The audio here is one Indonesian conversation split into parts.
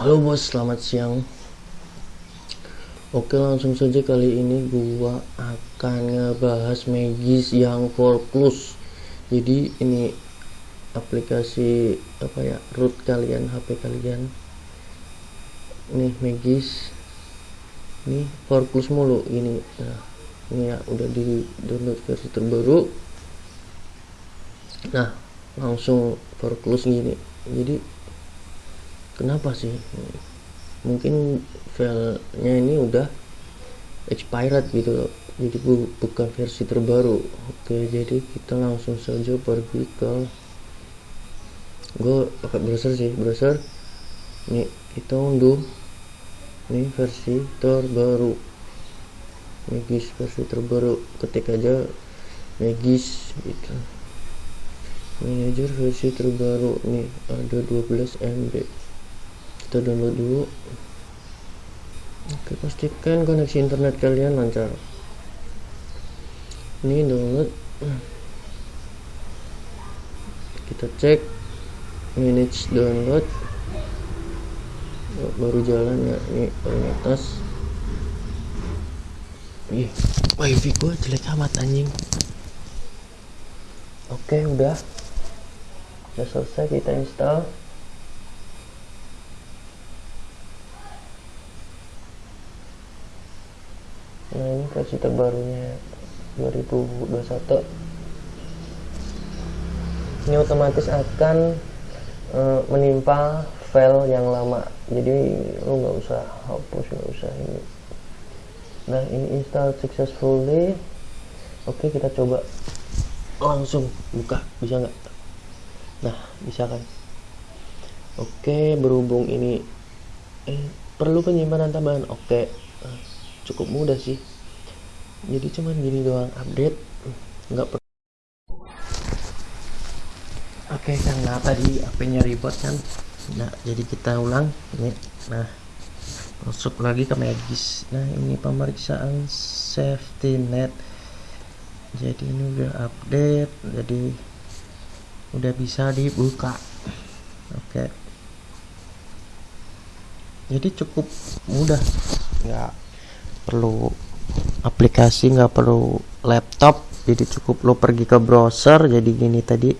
Halo bos, selamat siang. Oke, langsung saja kali ini gua akan ngebahas Magis yang 4 Plus. Jadi ini aplikasi apa ya root kalian HP kalian. Nih Magis. Nih 4 Plus mulu ini. Nah, ini ya udah di download versi terbaru. Nah, langsung 4 Plus gini. Jadi kenapa sih? Mungkin filenya ini udah expired gitu. Jadi bu bukan versi terbaru. Oke jadi kita langsung saja pergi ke gue pakai browser sih browser. Ini kita unduh. Ini versi terbaru. Magis versi terbaru. Ketik aja Magis gitu. Manager versi terbaru. Nih ada 12 MB kita download dulu oke pastikan koneksi internet kalian lancar. Ini download. Kita cek manage download. Oh, baru jalan ya. Ini paling atas Ih, wifi gue jelek amat anjing. Oke udah. Udah selesai kita install nah ini versi terbarunya 2021 ini otomatis akan uh, menimpa file yang lama. Jadi lu nggak usah hapus nggak usah ini. Nah ini install successfully. Oke kita coba langsung buka. Bisa nggak? Nah bisa kan? Oke berhubung ini eh, perlu penyimpanan tambahan. Oke cukup mudah sih. Jadi cuman gini doang update. Nggak perlu oke okay, karena tadi HP-nya ribet kan nah jadi kita ulang. Ini nah masuk lagi ke Magis nah ini pemeriksaan safety net. Jadi ini udah update jadi udah bisa dibuka. Oke. Okay. jadi cukup mudah. Nggak perlu aplikasi nggak perlu laptop jadi cukup lo pergi ke browser jadi gini tadi.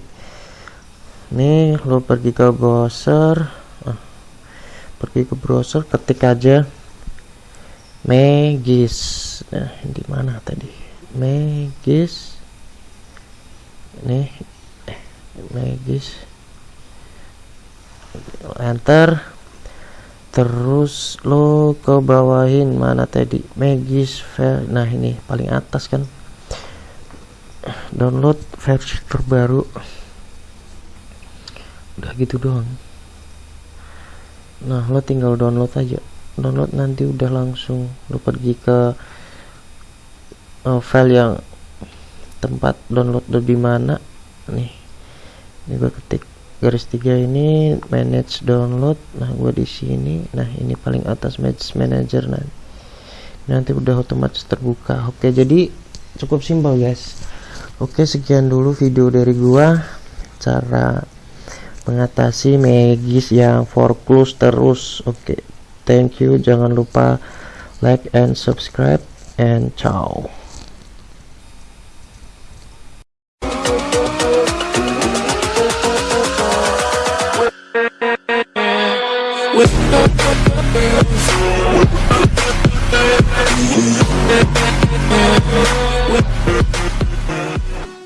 Nih lo pergi ke browser ah, pergi ke browser ketik aja Megis nah di mana tadi? Megis nih eh, Megis enter terus lo ke bawahin mana tadi? Magis nah ini paling atas kan? Download versi terbaru. Udah gitu doang. Nah lo tinggal download aja. Download nanti udah langsung. Lo pergi ke uh, file yang tempat download lebih mana. Nih ini gue ketik garis tiga ini manage download. Nah gue di sini. Nah ini paling atas match manager nanti nanti udah otomatis terbuka. Oke jadi cukup simpel guys. Oke sekian dulu video dari gua. Cara mengatasi magis yang foreclose terus. Oke thank you. Jangan lupa like and subscribe and ciao We'll